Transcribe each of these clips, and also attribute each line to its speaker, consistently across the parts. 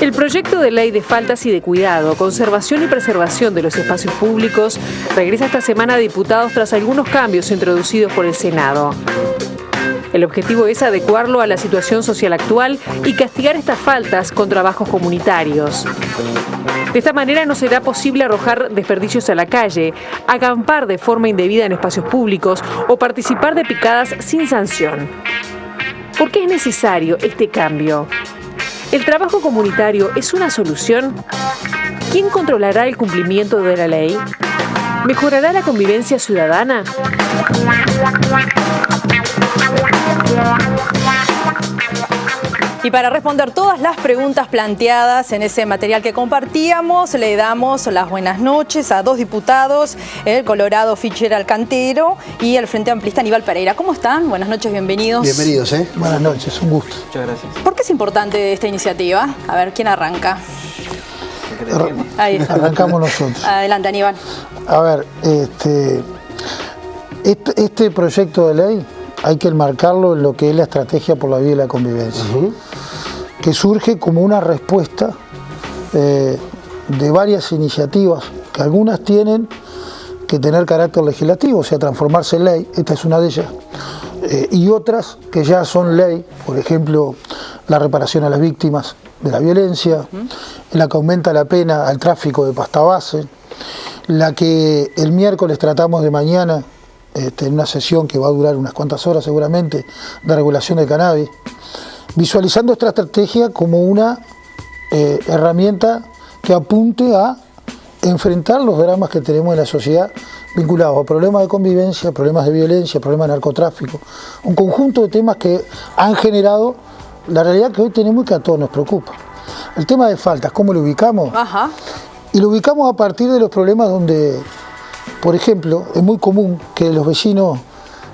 Speaker 1: El proyecto de ley de faltas y de cuidado, conservación y preservación de los espacios públicos regresa esta semana a diputados tras algunos cambios introducidos por el Senado. El objetivo es adecuarlo a la situación social actual y castigar estas faltas con trabajos comunitarios. De esta manera no será posible arrojar desperdicios a la calle, acampar de forma indebida en espacios públicos o participar de picadas sin sanción. ¿Por qué es necesario este cambio? ¿El trabajo comunitario es una solución? ¿Quién controlará el cumplimiento de la ley? ¿Mejorará la convivencia ciudadana?
Speaker 2: Y para responder todas las preguntas planteadas en ese material que compartíamos, le damos las buenas noches a dos diputados, el Colorado Fischer Alcantero y el Frente Amplista Aníbal Pereira. ¿Cómo están? Buenas noches, bienvenidos.
Speaker 3: Bienvenidos, ¿eh?
Speaker 4: Buenas noches, un gusto.
Speaker 5: Muchas gracias.
Speaker 2: ¿Por qué es importante esta iniciativa? A ver, ¿quién arranca?
Speaker 4: Ahí está. Arrancamos nosotros.
Speaker 2: Adelante, Aníbal.
Speaker 4: A ver, este, este, este proyecto de ley hay que enmarcarlo en lo que es la estrategia por la vida y la convivencia, que surge como una respuesta eh, de varias iniciativas, que algunas tienen que tener carácter legislativo, o sea, transformarse en ley, esta es una de ellas, eh, y otras que ya son ley, por ejemplo, la reparación a las víctimas de la violencia, la que aumenta la pena al tráfico de pasta base, la que el miércoles tratamos de mañana, este, en una sesión que va a durar unas cuantas horas seguramente, de regulación del cannabis, visualizando esta estrategia como una eh, herramienta que apunte a enfrentar los dramas que tenemos en la sociedad vinculados a problemas de convivencia, problemas de violencia, problemas de narcotráfico, un conjunto de temas que han generado la realidad que hoy tenemos y que a todos nos preocupa. El tema de faltas, ¿cómo lo ubicamos?
Speaker 2: Ajá.
Speaker 4: Y lo ubicamos a partir de los problemas donde, por ejemplo, es muy común que los vecinos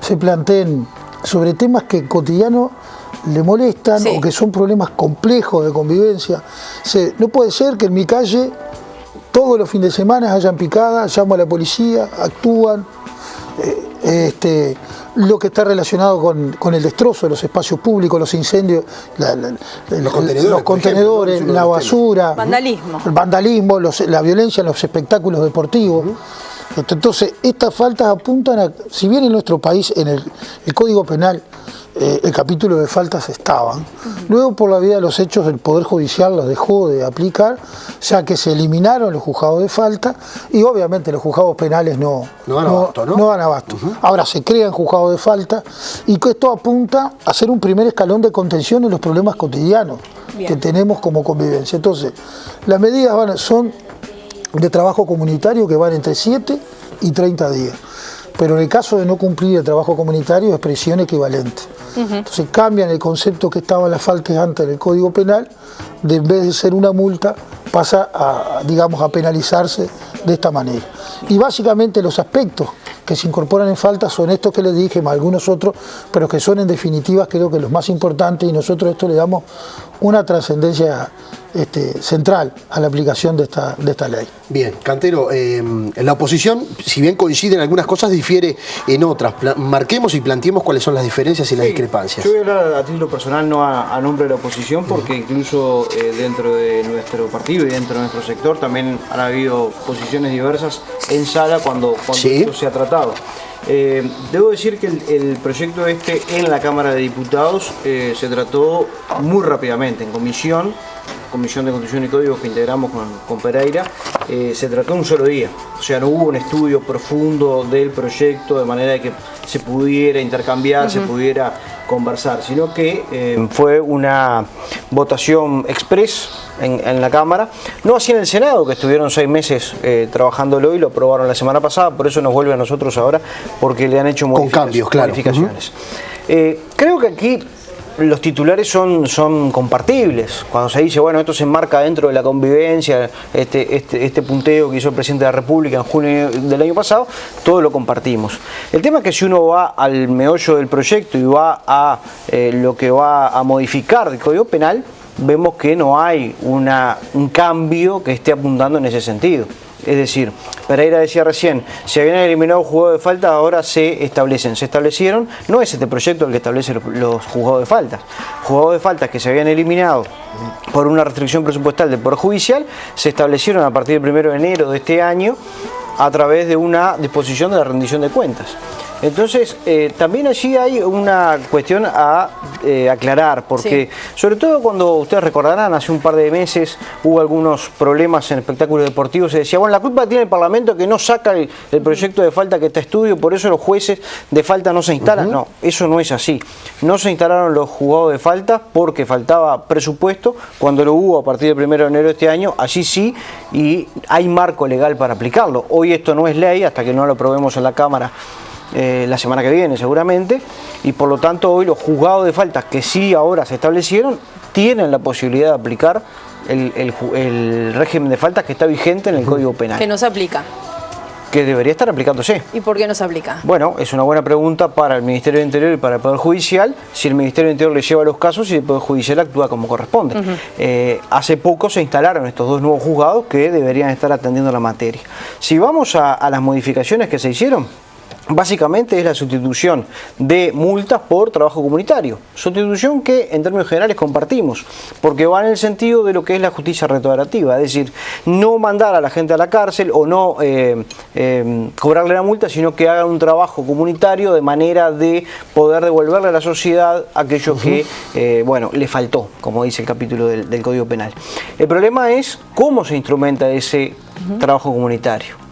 Speaker 4: se planteen sobre temas que cotidiano le molestan
Speaker 2: Sí.
Speaker 4: o que son problemas complejos de convivencia. Se- no puede ser que en mi calle todos los fines de semana hayan picadas, llamo a la policía, actúan. eh, este, lo que está relacionado con, con el destrozo de los espacios públicos, los incendios, la- la- los
Speaker 3: contenedores,
Speaker 4: la basura,
Speaker 2: Vandalismo.
Speaker 4: el vandalismo, los- la violencia en los espectáculos deportivos. Entonces, estas faltas apuntan a, si bien en nuestro país, en el, el Código Penal, eh, el capítulo de faltas estaban, luego por la vida de los hechos el Poder Judicial los dejó de aplicar, ya que se eliminaron los juzgados de falta y obviamente los juzgados penales no,
Speaker 3: No dan abasto, ¿no?
Speaker 4: dan abasto. Ahora se crean juzgados de falta y que esto apunta a ser un primer escalón de contención en los problemas cotidianos
Speaker 2: Bien.
Speaker 4: que tenemos como convivencia. Entonces, las medidas van- son de trabajo comunitario que van entre 7 y 30 días. Pero en el caso de no cumplir el trabajo comunitario es prisión equivalente. Entonces cambian el concepto que estaba en las faltas antes del Código Penal, de en vez de ser una multa, pasa a, digamos, a penalizarse de esta manera. Y básicamente los aspectos que se incorporan en falta son estos que les dije, más algunos otros, pero que son en definitiva creo que los más importantes y nosotros a esto le damos una trascendencia este, central a la aplicación de esta, de esta ley.
Speaker 3: Bien, Cantero, eh, la oposición, si bien coincide en algunas cosas, difiere en otras. Pla- marquemos y planteemos cuáles son las diferencias y las discrepancias.
Speaker 5: Yo voy a hablar a título personal, no a, a nombre de la oposición, porque incluso eh, dentro de nuestro partido y dentro de nuestro sector también han habido posiciones diversas en sala cuando, cuando
Speaker 3: Sí.
Speaker 5: esto se ha tratado. Eh, debo decir que el, el proyecto este en la Cámara de Diputados eh, se trató muy rápidamente en comisión, Comisión de Constitución y Códigos que integramos con, con Pereira, eh, se trató un solo día. O sea, no hubo un estudio profundo del proyecto de manera de que se pudiera intercambiar, se pudiera conversar, sino que eh, fue una votación express en, en la Cámara, no así en el Senado, que estuvieron seis meses eh, trabajándolo y lo aprobaron la semana pasada, por eso nos vuelve a nosotros ahora, porque le han hecho
Speaker 3: Con
Speaker 5: modifica-
Speaker 3: cambios, claro.
Speaker 5: modificaciones. Eh, creo que aquí los titulares son, son compartibles. Cuando se dice, bueno, esto se enmarca dentro de la convivencia, este, este, este punteo que hizo el presidente de la República en junio del año pasado, todo lo compartimos. El tema es que si uno va al meollo del proyecto y va a eh, lo que va a modificar el Código Penal, vemos que no hay una, un cambio que esté apuntando en ese sentido. Es decir, Pereira decía recién, se habían eliminado jugados de falta, ahora se establecen. Se establecieron, no es este proyecto el que establece los jugados de faltas. Jugados de faltas que se habían eliminado por una restricción presupuestal del Poder Judicial, se establecieron a partir del 1 de enero de este año a través de una disposición de la rendición de cuentas. Entonces, eh, también allí hay una cuestión a eh, aclarar, porque sobre todo cuando ustedes recordarán, hace un par de meses hubo algunos problemas en espectáculos deportivos, se decía, bueno, la culpa tiene el Parlamento que no saca el, proyecto de falta que está estudio, por eso los jueces de falta no se instalan. No, eso no es así. No se instalaron los juzgados de falta porque faltaba presupuesto, cuando lo hubo a partir del 1 de enero de este año, allí sí, y hay marco legal para aplicarlo. Hoy esto no es ley, hasta que no lo aprobemos en la Cámara eh, la semana que viene seguramente, y por lo tanto hoy los juzgados de faltas que sí ahora se establecieron tienen la posibilidad de aplicar el, régimen de faltas que está vigente en el Código Penal.
Speaker 2: Que no se aplica
Speaker 5: que debería estar aplicándose.
Speaker 2: ¿Y por qué no se aplica?
Speaker 5: Bueno, es una buena pregunta para el Ministerio del Interior y para el Poder Judicial, si el Ministerio del Interior le lleva los casos y el Poder Judicial actúa como corresponde. Eh, hace poco se instalaron estos dos nuevos juzgados que deberían estar atendiendo la materia. Si vamos a las modificaciones que se hicieron, Básicamente es la sustitución de multas por trabajo comunitario. Sustitución que en términos generales compartimos, porque va en el sentido de lo que es la justicia restaurativa, es decir, no mandar a la gente a la cárcel o no eh, eh, cobrarle la multa, sino que haga un trabajo comunitario de manera de poder devolverle a la sociedad aquello que, eh, bueno, le faltó, como dice el capítulo del, Código Penal. El problema es cómo se instrumenta ese trabajo comunitario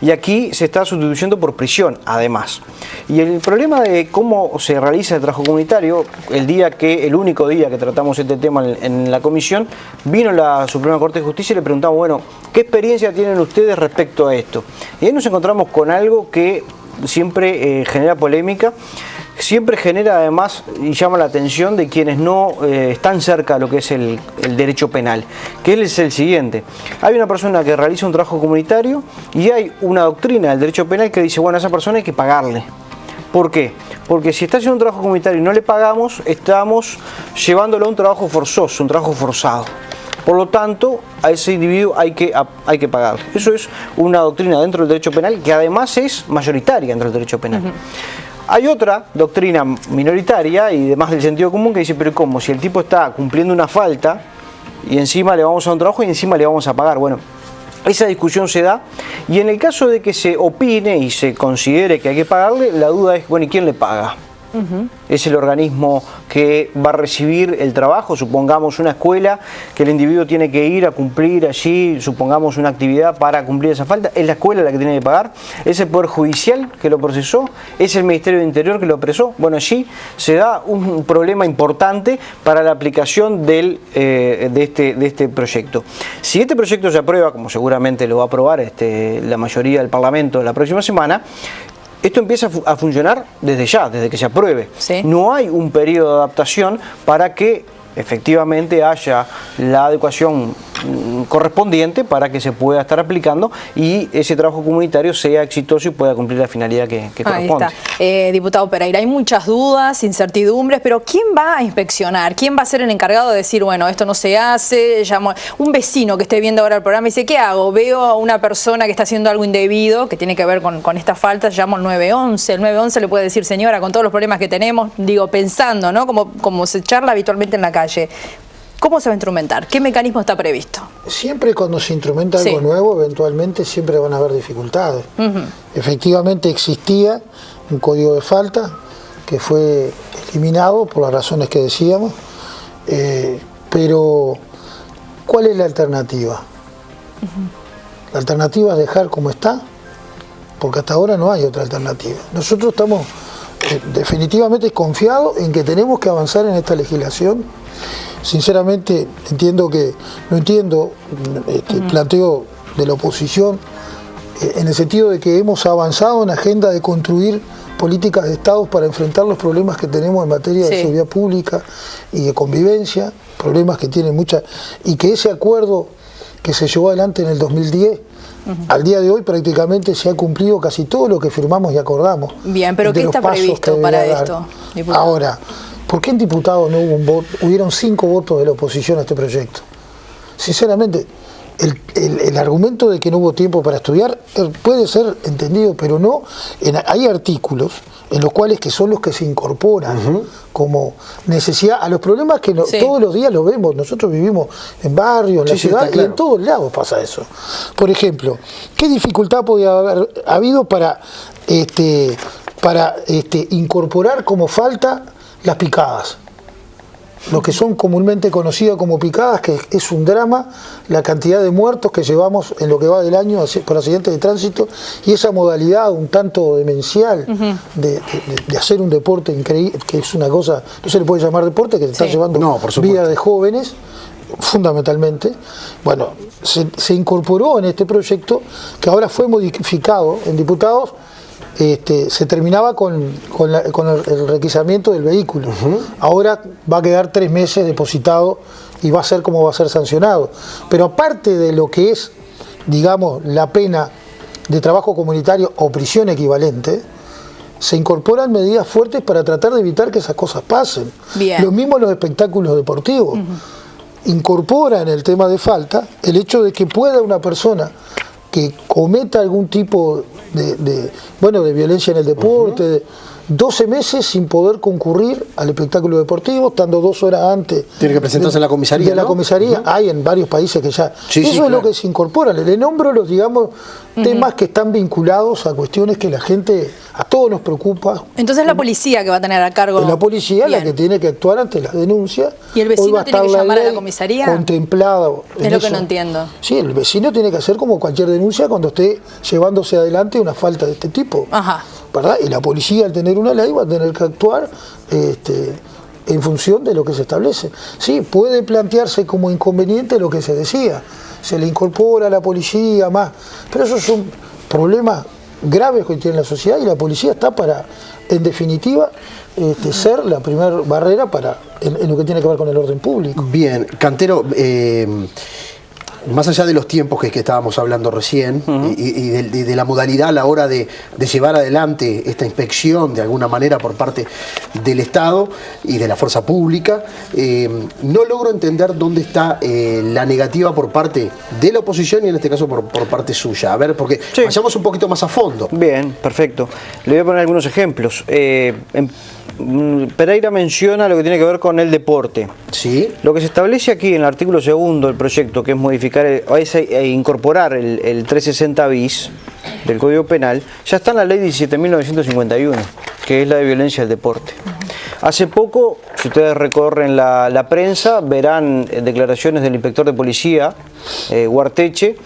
Speaker 5: y aquí se está sustituyendo por prisión, además. Y el problema de cómo se realiza el trabajo comunitario, el día que, el único día que tratamos este tema en, la comisión, vino la Suprema Corte de Justicia y le preguntamos, bueno, ¿qué experiencia tienen ustedes respecto a esto? Y ahí nos encontramos con algo que siempre eh, genera polémica siempre genera además y llama la atención de quienes no eh, están cerca de lo que es el, derecho penal, que es el siguiente. Hay una persona que realiza un trabajo comunitario y hay una doctrina del derecho penal que dice, bueno, a esa persona hay que pagarle. ¿Por qué? Porque si está haciendo un trabajo comunitario y no le pagamos, estamos llevándolo a un trabajo forzoso, un trabajo forzado. Por lo tanto, a ese individuo hay que, hay que pagarle. Eso es una doctrina dentro del derecho penal que además es mayoritaria dentro del derecho penal. Hay otra doctrina minoritaria y demás del sentido común que dice, pero ¿cómo? Si el tipo está cumpliendo una falta y encima le vamos a un trabajo y encima le vamos a pagar. Bueno, esa discusión se da y en el caso de que se opine y se considere que hay que pagarle, la duda es, bueno, ¿y quién le paga? Es el organismo que va a recibir el trabajo, supongamos una escuela que el individuo tiene que ir a cumplir allí, supongamos una actividad para cumplir esa falta, es la escuela la que tiene que pagar, es el Poder Judicial que lo procesó, es el Ministerio de Interior que lo apresó. Bueno, allí se da un problema importante para la aplicación del, eh, de, este, de este proyecto. Si este proyecto se aprueba, como seguramente lo va a aprobar este, la mayoría del Parlamento la próxima semana, esto empieza a, funcionar desde ya, desde que se apruebe. No hay un periodo de adaptación para que efectivamente haya la adecuación correspondiente para que se pueda estar aplicando y ese trabajo comunitario sea exitoso y pueda cumplir la finalidad que, corresponde.
Speaker 2: Eh, diputado Pereira, hay muchas dudas, incertidumbres, pero ¿quién va a inspeccionar? ¿Quién va a ser el encargado de decir, bueno, esto no se hace? Llamo... Un vecino que esté viendo ahora el programa y dice, ¿qué hago? Veo a una persona que está haciendo algo indebido, que tiene que ver con, con esta falta, llamo al 911. El 911 le puede decir, señora, con todos los problemas que tenemos, digo, pensando, ¿no? Como, como se charla habitualmente en la calle ¿Cómo se va a instrumentar? ¿Qué mecanismo está previsto?
Speaker 4: Siempre cuando se instrumenta algo nuevo, eventualmente siempre van a haber dificultades. Efectivamente existía un código de falta que fue eliminado por las razones que decíamos, eh, pero ¿cuál es la alternativa? La alternativa es dejar como está, porque hasta ahora no hay otra alternativa. Nosotros estamos eh, definitivamente confiados en que tenemos que avanzar en esta legislación Sinceramente entiendo que, no entiendo este, planteo de la oposición eh, en el sentido de que hemos avanzado en la agenda de construir políticas de Estado para enfrentar los problemas que tenemos en materia de seguridad pública y de convivencia, problemas que tienen muchas, y que ese acuerdo que se llevó adelante en el 2010 Al día de hoy prácticamente se ha cumplido casi todo lo que firmamos y acordamos.
Speaker 2: Bien, pero ¿qué está previsto para esto?
Speaker 4: Ahora, ¿Por qué en diputados no hubo un voto? Hubieron cinco votos de la oposición a este proyecto. Sinceramente, el, el- el argumento de que no hubo tiempo para estudiar eh, puede ser entendido, pero no. en- hay artículos en los cuales que son los que se incorporan como necesidad a los problemas que no-
Speaker 2: Sí.
Speaker 4: todos los días lo vemos. Nosotros vivimos en barrios, en la
Speaker 3: sí,
Speaker 4: ciudad y en todos lados pasa eso. Por ejemplo, ¿qué dificultad podía haber habido para este para este, incorporar como falta las picadas? lo que son comúnmente conocidas como picadas, que es un drama, la cantidad de muertos que llevamos en lo que va del año por accidentes de tránsito y esa modalidad un tanto demencial de, de- de hacer un deporte increíble, que es una cosa, no se le puede llamar deporte, que se está
Speaker 2: Sí.
Speaker 4: llevando
Speaker 3: No,
Speaker 4: vida de jóvenes, fundamentalmente. Bueno, se, se incorporó en este proyecto que ahora fue modificado en diputados este, se terminaba con, con la- con el, requisamiento del vehículo. Ahora va a quedar tres meses depositado y va a ser como va a ser sancionado. Pero aparte de lo que es, digamos, la pena de trabajo comunitario o prisión equivalente, se incorporan medidas fuertes para tratar de evitar que esas cosas pasen.
Speaker 2: Bien.
Speaker 4: Lo mismo en los espectáculos deportivos. Incorpora en el tema de falta el hecho de que pueda una persona que cometa algún tipo de, de, bueno de violencia en el deporte, de 12 meses sin poder concurrir al espectáculo deportivo, estando dos horas antes.
Speaker 3: Tiene que presentarse
Speaker 4: de-
Speaker 3: en la comisaría,
Speaker 4: De la
Speaker 3: ¿no?
Speaker 4: comisaría, hay en varios países que ya.
Speaker 3: Sí,
Speaker 4: Eso
Speaker 3: sí,
Speaker 4: es lo que se incorpora. Le nombro los, digamos, temas que están vinculados a cuestiones que la gente, a todos nos preocupa.
Speaker 2: Entonces la policía que va a tener a cargo.
Speaker 4: Es la policía la que tiene que actuar ante las denuncias.
Speaker 2: ¿Y el vecino
Speaker 4: Hoy va a
Speaker 2: tiene que
Speaker 4: la
Speaker 2: llamar a la comisaría?
Speaker 4: Contemplada. en
Speaker 2: Es lo que no entiendo.
Speaker 4: Sí, el vecino tiene que hacer como cualquier denuncia cuando esté llevándose adelante una falta de este tipo.
Speaker 2: Ajá.
Speaker 4: ¿Verdad? Y la policía al tener una ley va a tener que actuar este, en función de lo que se establece. Sí, puede plantearse como inconveniente lo que se decía. Se le incorpora a la policía más. Pero esos son problemas graves que tiene la sociedad y la policía está para, en definitiva, este, ser la primera barrera para en, en lo que tiene que ver con el orden público.
Speaker 3: Bien, Cantero, eh, más allá de los tiempos que, que estábamos hablando recién y, y de, y de la modalidad a la hora de, de llevar adelante esta inspección de alguna manera por parte del Estado y de la fuerza pública, eh, no logro entender dónde está eh, la negativa por parte de la oposición y en este caso por, por parte suya. A ver, porque
Speaker 5: Sí.
Speaker 3: vayamos un poquito más a fondo.
Speaker 5: Bien, perfecto. Le voy a poner algunos ejemplos. Eh, en- mm, Pereira menciona lo que tiene que ver con el deporte.
Speaker 3: ¿Sí?
Speaker 5: Lo que se establece aquí en el artículo segundo del proyecto, que es modificar es, eh, incorporar el, el 360 bis del Código Penal, ya está en la ley 17.951, que es la de violencia del deporte. Hace poco, si ustedes recorren la, la prensa, verán eh, declaraciones del inspector de policía, eh, Guarteche,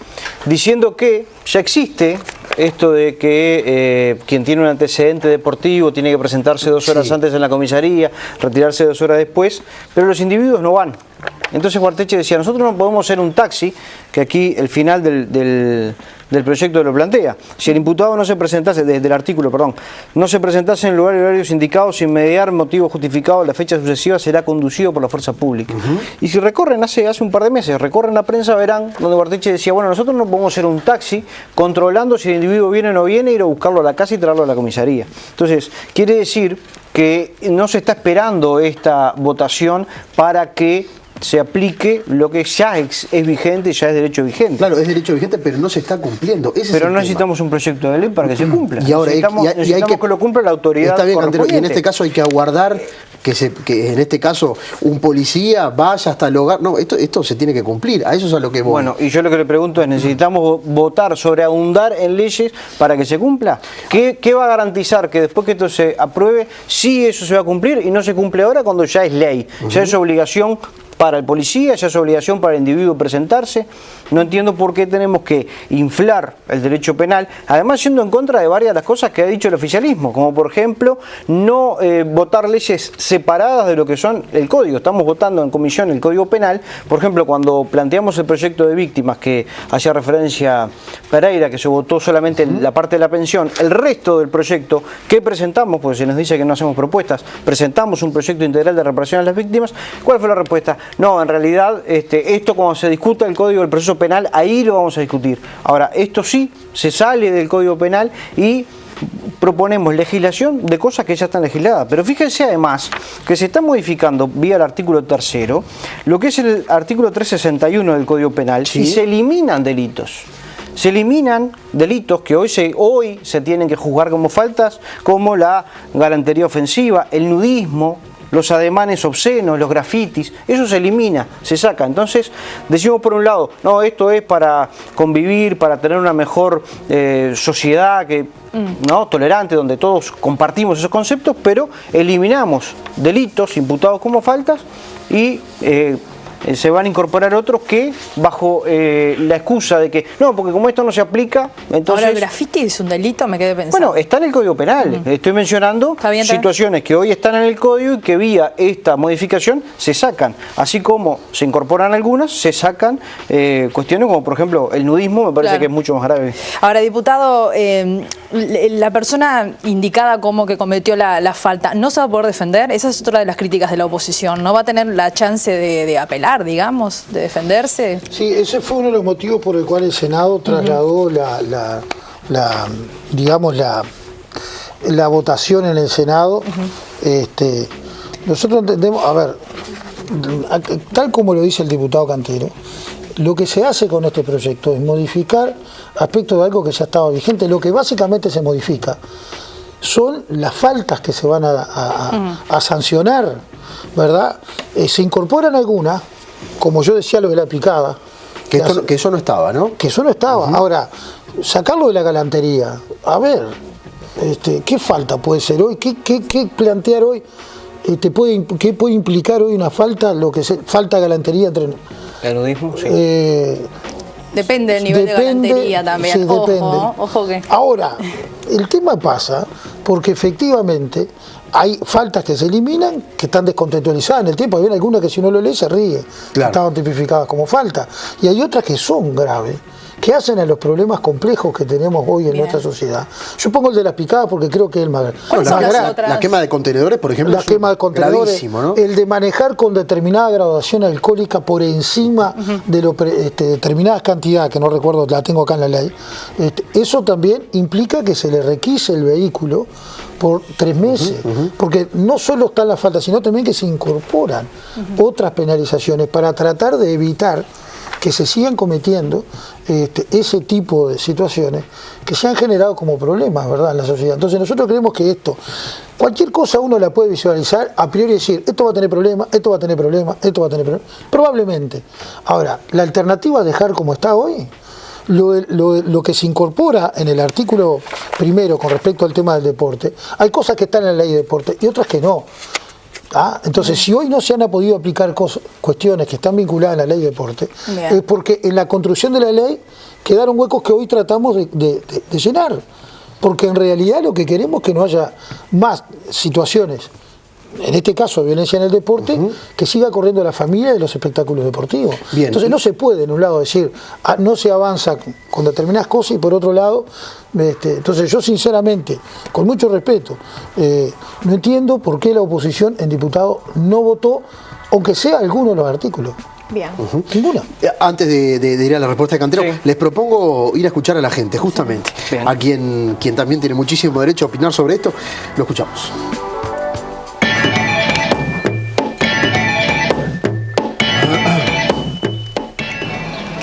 Speaker 5: diciendo que ya existe esto de que eh, quien tiene un antecedente deportivo tiene que presentarse dos horas
Speaker 3: Sí.
Speaker 5: antes en la comisaría, retirarse dos horas después, pero los individuos no van. Entonces Guarteche decía, nosotros no podemos ser un taxi, que aquí el final del, del- del proyecto lo plantea. Si el imputado no se presentase, desde el artículo, perdón, no se presentase en el lugar y horarios indicados sin mediar motivo justificado, la fecha sucesiva será conducido por la fuerza pública. Y si recorren, hace, hace un par de meses, recorren la prensa, verán donde Guarteche decía, bueno, nosotros no podemos ser un taxi controlando si el individuo viene o no viene, ir a buscarlo a la casa y traerlo a la comisaría. Entonces, quiere decir que no se está esperando esta votación para que se aplique lo que ya es, es vigente, ya es derecho vigente.
Speaker 3: Claro, es derecho vigente, pero no se está cumpliendo. Ese
Speaker 5: Pero no
Speaker 3: tema.
Speaker 5: necesitamos un proyecto de ley para que se cumpla.
Speaker 3: Y ahora
Speaker 5: necesitamos,
Speaker 3: y hay- y hay
Speaker 5: necesitamos que, lo cumpla la autoridad
Speaker 3: Está bien, Cantero, y en este caso hay que aguardar que, se, que en este caso un policía vaya hasta el hogar. No, esto, esto se tiene que cumplir. A eso es a lo que voy.
Speaker 5: Bueno, y yo lo que le pregunto es, ¿necesitamos vo- votar sobre ahondar en leyes para que se cumpla? ¿Qué, qué va a garantizar que después que esto se apruebe, sí eso se va a cumplir y no se cumple ahora cuando ya es ley? Ya es obligación para el policía, ya es obligación para el individuo presentarse. No entiendo por qué tenemos que inflar el derecho penal, además yendo en contra de varias de las cosas que ha dicho el oficialismo, como por ejemplo no eh, votar leyes separadas de lo que son el código. Estamos votando en comisión el código penal, por ejemplo, cuando planteamos el proyecto de víctimas que hacía referencia Pereira, que se votó solamente la parte de la pensión, el resto del proyecto que presentamos, porque se nos dice que no hacemos propuestas, presentamos un proyecto integral de reparación a las víctimas, ¿cuál fue la respuesta? No, en realidad este, esto cuando se discuta el código del proceso penal, ahí lo vamos a discutir. Ahora, esto sí se sale del código penal y proponemos legislación de cosas que ya están legisladas. Pero fíjense además que se está modificando vía el artículo tercero lo que es el artículo 361 del Código Penal y se eliminan delitos. Se eliminan delitos que hoy se, hoy se tienen que juzgar como faltas, como la galantería ofensiva, el nudismo, los ademanes obscenos, los grafitis, eso se elimina, se saca. Entonces, decimos por un lado, no, esto es para convivir, para tener una mejor eh, sociedad que, ¿no? tolerante, donde todos compartimos esos conceptos, pero eliminamos delitos imputados como faltas y eh, eh, se van a incorporar otros que bajo eh, la excusa de que no, porque como esto no se aplica, entonces...
Speaker 2: Ahora el graffiti es un delito, me quedé pensando.
Speaker 5: Bueno, está en el Código Penal. Estoy mencionando situaciones que hoy están en el Código y que vía esta modificación se sacan. Así como se incorporan algunas, se sacan eh, cuestiones como por ejemplo el nudismo, me parece que es mucho más grave.
Speaker 2: Ahora, diputado, la persona indicada como que cometió la, falta, ¿no se va a poder defender? Esa es otra de las críticas de la oposición. ¿No va a tener la chance de apelar? digamos, de defenderse.
Speaker 4: Sí, ese fue uno de los motivos por el cual el Senado trasladó la, digamos, la, la votación en el Senado. este, nosotros entendemos, a ver, tal como lo dice el diputado Cantero, lo que se hace con este proyecto es modificar aspectos de algo que ya estaba vigente. Lo que básicamente se modifica son las faltas que se van a, sancionar, ¿verdad? Eh, se incorporan algunas como yo decía lo de la picada.
Speaker 3: Que, eso no estaba, ¿no?
Speaker 4: Que eso no estaba. Ahora, sacarlo de la galantería. A ver, este, ¿qué falta puede ser hoy? ¿Qué, plantear hoy? Este, puede, ¿Qué puede implicar hoy una falta, lo que se, falta galantería entre...
Speaker 5: ¿El nudismo? Sí. Eh,
Speaker 2: depende del nivel de galantería también. Sí, ojo, depende. ojo que...
Speaker 4: Ahora, el tema pasa porque efectivamente hay faltas que se eliminan que están descontextualizadas en el tiempo. Hay algunas que si uno lo lee se ríe, estaban tipificadas como falta. Y hay otras que son graves que hacen a los problemas complejos que tenemos hoy en nuestra sociedad. Yo pongo el de las picadas porque creo que es el más,
Speaker 3: grave. la, quema de contenedores, por ejemplo,
Speaker 4: la quema de contenedores, el de manejar con determinada graduación alcohólica por encima de lo este, determinadas cantidades, que no recuerdo, la tengo acá en la ley, este, eso también implica que se le requise el vehículo por tres meses, porque no solo está la falta, sino también que se incorporan otras penalizaciones para tratar de evitar que se sigan cometiendo este, ese tipo de situaciones que se han generado como problemas ¿verdad? en la sociedad. Entonces nosotros creemos que esto, cualquier cosa uno la puede visualizar a priori decir, esto va a tener problemas, esto va a tener problemas, esto va a tener problemas, probablemente. Ahora, la alternativa es dejar como está hoy, lo, lo, que se incorpora en el artículo primero con respecto al tema del deporte, hay cosas que están en la ley de deporte y otras que no. ¿Ah? Entonces, si hoy no se han podido aplicar cuestiones que están vinculadas a la ley de deporte, es porque en la construcción de la ley quedaron huecos que hoy tratamos de, llenar. Porque en realidad lo que queremos es que no haya más situaciones en este caso violencia en el deporte, que siga corriendo la familia de los espectáculos deportivos. Entonces no se puede en un lado decir, ah, no se avanza con determinadas cosas y por otro lado, este, entonces yo sinceramente, con mucho respeto, eh, no entiendo por qué la oposición en diputado no votó, aunque sea alguno de los artículos.
Speaker 2: Bien.
Speaker 4: Ninguna.
Speaker 3: Eh, antes de, ir a la respuesta de Cantero, les propongo ir a escuchar a la gente, justamente, a quien, quien también tiene muchísimo derecho a opinar sobre esto. Lo escuchamos.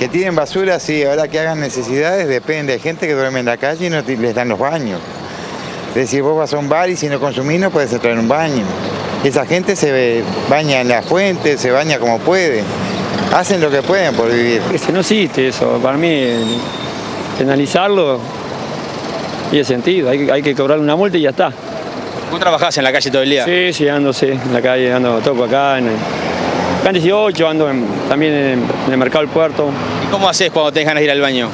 Speaker 6: Que tienen basura, sí, ahora que hagan necesidades depende. Hay gente que duerme en la calle y no les dan los baños. Es decir, vos vas a un bar y si no consumís no puedes entrar en un baño. Esa gente se baña en la fuente, se baña como puede. Hacen lo que pueden por vivir.
Speaker 7: Que no existe eso. Para mí, penalizarlo tiene sentido. Hay, hay que cobrar una multa y ya está.
Speaker 8: ¿Vos trabajás en la calle todo el día?
Speaker 7: Sí, sí, ando sí, en la calle, ando, toco acá, en, Acá en 18 ando también en, el mercado del puerto.
Speaker 8: ¿Y cómo haces cuando tenés ganas de ir al baño?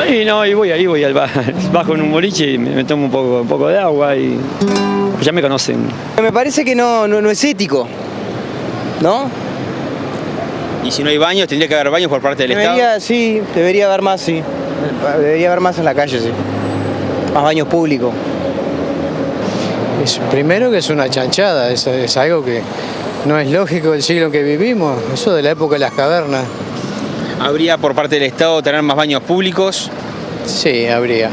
Speaker 7: Ahí no, y voy ahí, voy al bajo en un boliche y me, tomo un poco, un poco de agua y ya me conocen.
Speaker 9: Me parece que no, no, es ético, ¿no?
Speaker 8: ¿Y si no hay baños, tendría que haber baños por parte del
Speaker 9: debería,
Speaker 8: Estado?
Speaker 9: Sí, debería haber más, sí. Debería haber más en la calle, sí. Más baños públicos.
Speaker 10: primero que es una chanchada, es algo que no es lógico el siglo que vivimos, eso de la época de las cavernas.
Speaker 8: ¿Habría por parte del Estado tener más baños públicos?
Speaker 10: Sí, habría.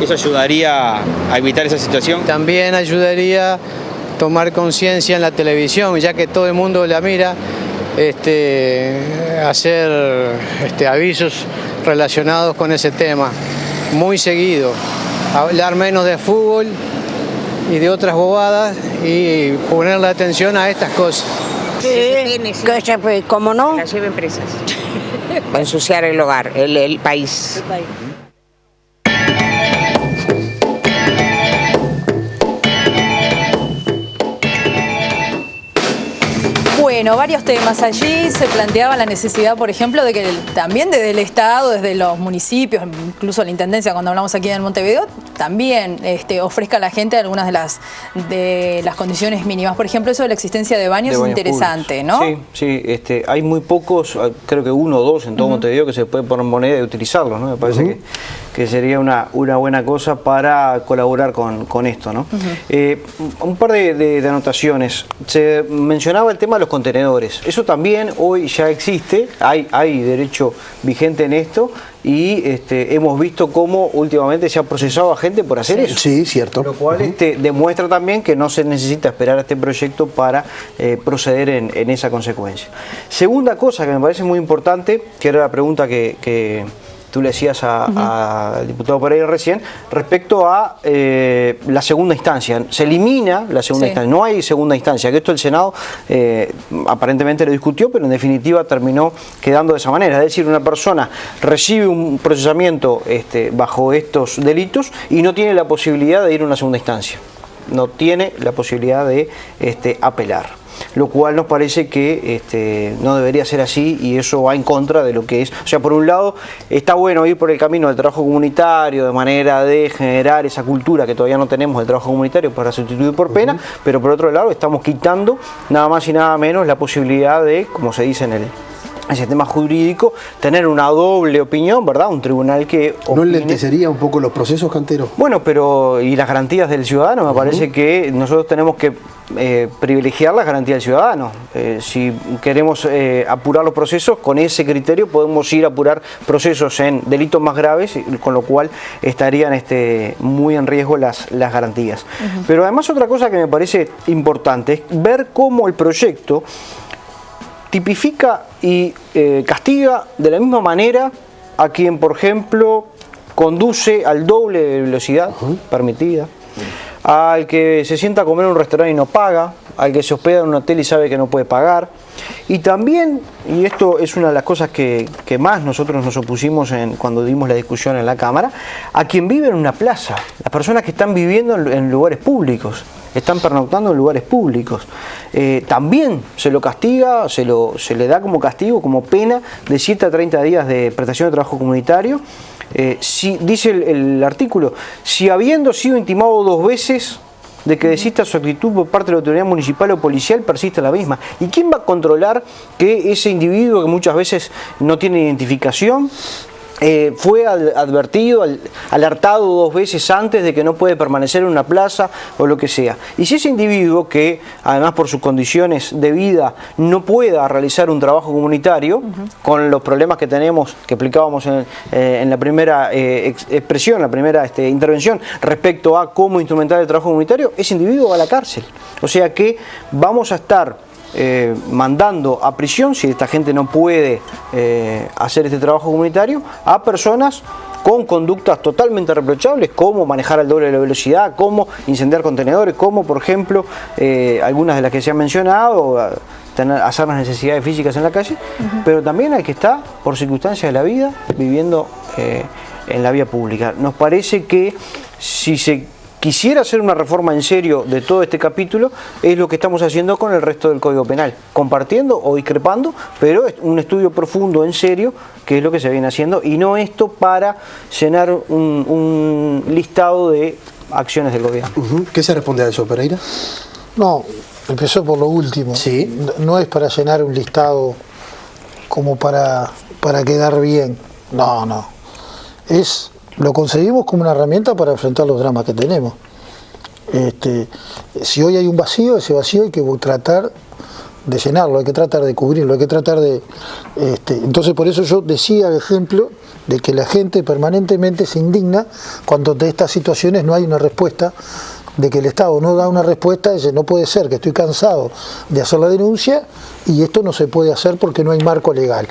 Speaker 8: ¿Eso ayudaría a evitar esa situación?
Speaker 10: También ayudaría a tomar conciencia en la televisión, ya que todo el mundo la mira, este, hacer este, avisos relacionados con ese tema, muy seguido. Hablar menos de fútbol y de otras bobadas y poner la atención a estas cosas.
Speaker 11: Sí, que se- pues, ¿cómo no?
Speaker 12: La lleven presas.
Speaker 11: Va a ensuciar el hogar, el, el país.
Speaker 2: Bueno, varios temas allí. Se planteaba la necesidad, por ejemplo, de que el- también desde el Estado, desde los municipios, incluso la Intendencia, cuando hablamos aquí en Montevideo, también este, ofrezca a la gente algunas de las, de las condiciones mínimas. Por ejemplo, eso de la existencia de baños
Speaker 5: de
Speaker 2: es
Speaker 5: baños
Speaker 2: interesante,
Speaker 5: públicos.
Speaker 2: ¿no?
Speaker 5: Sí, sí, este, hay muy pocos, ah, creo que uno o dos en todo Montevideo que se puede poner moneda y utilizarlos, ¿no? Me parece que, que sería una, una buena cosa para colaborar con, con esto, ¿no? Eh, un par de, de- de anotaciones. Se mencionaba el tema de los contenedores. Eso también hoy ya existe, hay, hay derecho vigente en esto y este, hemos visto cómo últimamente se ha procesado a gente por hacer eso.
Speaker 3: Sí, cierto.
Speaker 5: Lo cual este, demuestra también que no se necesita esperar a este proyecto para eh, proceder en, en esa consecuencia. Segunda cosa que me parece muy importante, que era la pregunta que, que tú le hacías a- al diputado Pereira recién, respecto a eh, la segunda instancia. Se elimina la segunda
Speaker 2: Sí.
Speaker 5: instancia, no hay segunda instancia, que esto el Senado eh, aparentemente lo discutió, pero en definitiva terminó quedando de esa manera. Es decir, una persona recibe un procesamiento este, bajo estos delitos y no tiene la posibilidad de ir a una segunda instancia. No tiene la posibilidad de este, apelar. Lo cual nos parece que este, no debería ser así y eso va en contra de lo que es. O sea, por un lado, está bueno ir por el camino del trabajo comunitario de manera de generar esa cultura que todavía no tenemos del trabajo comunitario para sustituir por pena, pero por otro lado, estamos quitando nada más y nada menos la posibilidad de, como se dice en el el sistema jurídico, tener una doble opinión, ¿verdad? Un tribunal que
Speaker 3: ¿No
Speaker 5: opine-
Speaker 3: enlentecería un poco los procesos, Cantero?
Speaker 5: bueno, pero y las garantías del ciudadano, me parece que nosotros tenemos que eh, privilegiar las garantías del ciudadano. Eh, si queremos eh, apurar los procesos, con ese criterio podemos ir a apurar procesos en delitos más graves, con lo cual estarían este, muy en riesgo las, las garantías. Pero además otra cosa que me parece importante es ver cómo el proyecto tipifica y eh, castiga de la misma manera a quien, por ejemplo, conduce al doble de velocidad permitida, al que se sienta a comer en un restaurante y no paga, al que se hospeda en un hotel y sabe que no puede pagar, y también, y esto es una de las cosas que, que más nosotros nos opusimos en, cuando dimos la discusión en la Cámara, a quien vive en una plaza, las personas que están viviendo en, en lugares públicos, están pernoctando en lugares públicos. Eh, también se lo castiga, se, lo, se le da como castigo, como pena de 7 a 30 días de prestación de trabajo comunitario. Eh, si, dice el, el artículo, si habiendo sido intimado dos veces de que desista su actitud por parte de la autoridad municipal o policial, persiste la misma. ¿Y quién va a controlar que ese individuo que muchas veces no tiene identificación, eh, fue ad- advertido, al- alertado dos veces antes de que no puede permanecer en una plaza o lo que sea. Y si ese individuo que además por sus condiciones de vida no pueda realizar un trabajo comunitario, con los problemas que tenemos, que explicábamos en, eh, en la primera eh, ex- expresión, la primera este, intervención, respecto a cómo instrumentar el trabajo comunitario, ese individuo va a la cárcel. O sea que vamos a estar eh, mandando a prisión, si esta gente no puede eh, hacer este trabajo comunitario, a personas con conductas totalmente reprochables, como manejar al doble de la velocidad, como incendiar contenedores, como por ejemplo eh, algunas de las que se han mencionado, tener, hacer las necesidades físicas en la calle, pero también hay que estar, por circunstancias de la vida, viviendo en la vía pública. Nos parece que si se quisiera hacer una reforma en serio de todo este capítulo, es lo que estamos haciendo con el resto del Código Penal, compartiendo o discrepando, pero es un estudio profundo, en serio, que es lo que se viene haciendo, y no esto para llenar un, un listado de acciones del gobierno.
Speaker 3: ¿Qué se responde a eso, Pereira?
Speaker 4: No, empezó por lo último.
Speaker 3: Sí.
Speaker 4: No- No es para llenar un listado como para, para quedar bien. No, no. Es, lo conseguimos como una herramienta para enfrentar los dramas que tenemos. Este, si hoy hay un vacío, ese vacío hay que tratar de llenarlo, hay que tratar de cubrirlo, hay que tratar de... Este, entonces por eso yo decía el ejemplo de que la gente permanentemente se indigna cuando de estas situaciones no hay una respuesta de que el Estado no da una respuesta, dice, no puede ser, que estoy cansado de hacer la denuncia y esto no se puede hacer porque no hay marco legal.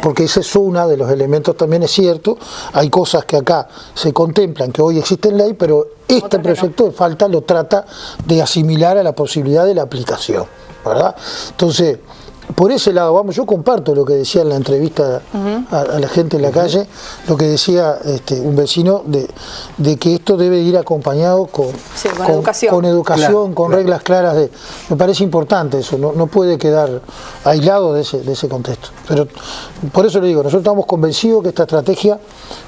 Speaker 4: Porque ese es uno de los elementos, también es cierto, hay cosas que acá se contemplan, que hoy existen ley, pero este proyecto de falta lo trata de asimilar a la posibilidad de la aplicación, ¿verdad? Entonces, por ese lado, vamos, yo comparto lo que decía en la entrevista a, la gente en la calle, lo que decía este, un vecino de, de, que esto debe ir acompañado con, con, educación, con, reglas claras. De, me parece importante eso, no, no puede quedar aislado de ese, de ese contexto. Pero por eso le digo, nosotros estamos convencidos que esta estrategia,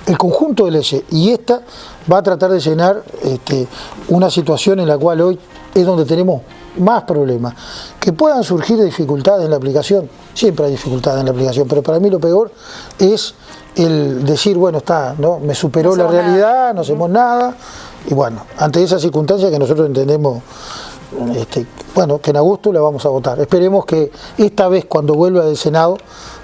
Speaker 4: el conjunto de leyes y esta va a tratar de llenar este, una situación en la cual hoy es donde tenemos más problemas. Que puedan surgir dificultades en la aplicación, siempre hay dificultades en la aplicación, pero para mí lo peor es el decir, bueno, está, ¿no? me superó la realidad, no hacemos nada, y bueno, ante esa circunstancia que nosotros entendemos, este, bueno, que en agosto la vamos a votar. Esperemos que esta vez cuando vuelva del Senado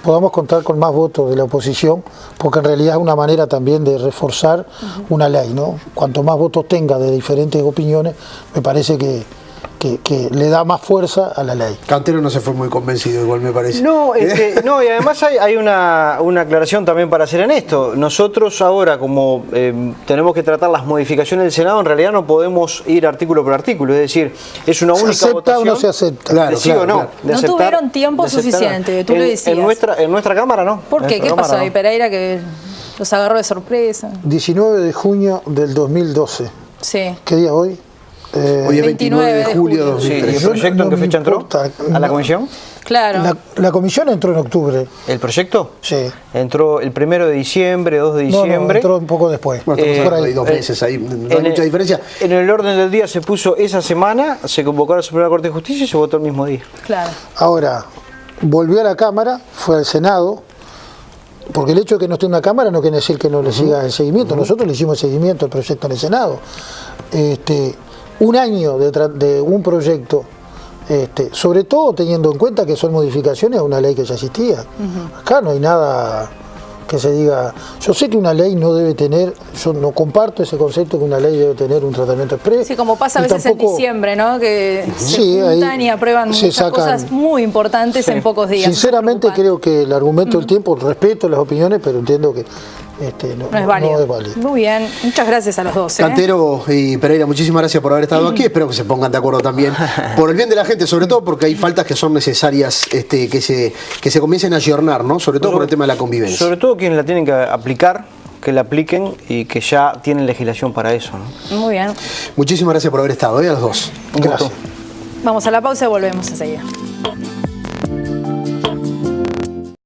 Speaker 4: podamos contar con más votos de la oposición, porque en realidad es una manera también de reforzar una ley, ¿no? Cuanto más votos tenga de diferentes opiniones, me parece que, que, le da más fuerza a la ley.
Speaker 3: Cantero no se fue muy convencido, igual me parece.
Speaker 5: No, no y además hay, una, aclaración también para hacer en esto. Nosotros ahora, como eh, tenemos que tratar las modificaciones del Senado, en realidad no podemos ir artículo por artículo, es decir, es una única
Speaker 4: ¿Se
Speaker 5: acepta
Speaker 4: o no se acepta?
Speaker 5: Claro, sí o no.
Speaker 2: no tuvieron tiempo suficiente, tú
Speaker 5: en,
Speaker 2: lo decías.
Speaker 5: En nuestra, en nuestra Cámara no.
Speaker 2: ¿Por qué? ¿Qué pasó ahí, Pereira, que los agarró de sorpresa?
Speaker 4: 19 de junio del 2012.
Speaker 2: Sí.
Speaker 4: ¿Qué día hoy?
Speaker 3: Eh, Hoy es 29 de julio de 2013.
Speaker 5: ¿Y el proyecto en qué fecha entró? ¿A la comisión?
Speaker 2: Claro.
Speaker 4: La, comisión entró en octubre.
Speaker 5: ¿El proyecto?
Speaker 4: Sí.
Speaker 5: Entró el primero de diciembre, 2 de diciembre.
Speaker 4: No, no, entró un poco después.
Speaker 3: Bueno, eh, por ahí dos meses, ahí no hay mucha diferencia.
Speaker 5: En el orden del día se puso esa semana, se convocó a la Suprema Corte de Justicia y se votó el mismo día.
Speaker 2: Claro.
Speaker 4: Ahora, volvió a la Cámara, fue al Senado, porque el hecho de que no esté en una Cámara no quiere decir que no le siga el seguimiento. Nosotros le hicimos el seguimiento al proyecto en el Senado. Este, un año de, un proyecto, este, sobre todo teniendo en cuenta que son modificaciones a una ley que ya existía. Acá no hay nada que se diga, yo sé que una ley no debe tener, yo no comparto ese concepto que una ley debe tener un tratamiento expreso.
Speaker 2: Sí, como pasa a veces en diciembre, ¿no? Que se juntan y aprueban muchas cosas muy importantes en pocos días.
Speaker 4: Sinceramente creo que el argumento del tiempo, respeto las opiniones, pero entiendo que este, no,
Speaker 2: es válido. Muy bien, muchas gracias a los dos. ¿eh?
Speaker 3: Cantero y Pereira, muchísimas gracias por haber estado aquí. Espero que se pongan de acuerdo también por el bien de la gente, sobre todo porque hay faltas que son necesarias este, que, se, que se comiencen a ayornar, ¿no? sobre todo por el tema de la convivencia.
Speaker 5: Sobre todo quienes la tienen que aplicar, que la apliquen y que ya tienen legislación para eso.
Speaker 2: Muy bien.
Speaker 3: Muchísimas gracias por haber estado, hoy ¿eh? a los dos.
Speaker 2: Gracias. Vamos a la pausa y volvemos a seguir.